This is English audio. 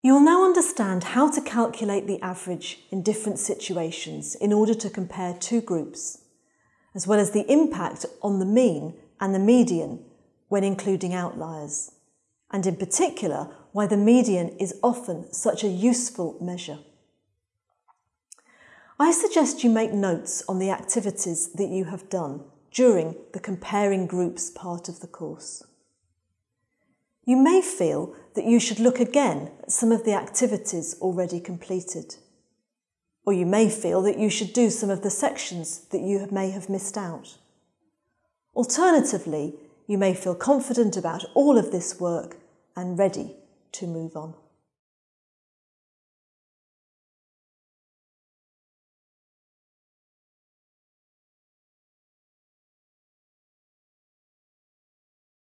You will now understand how to calculate the average in different situations in order to compare two groups, as well as the impact on the mean and the median when including outliers, and in particular why the median is often such a useful measure. I suggest you make notes on the activities that you have done during the comparing groups part of the course. You may feel that you should look again at some of the activities already completed. Or you may feel that you should do some of the sections that you may have missed out. Alternatively, you may feel confident about all of this work and ready to move on.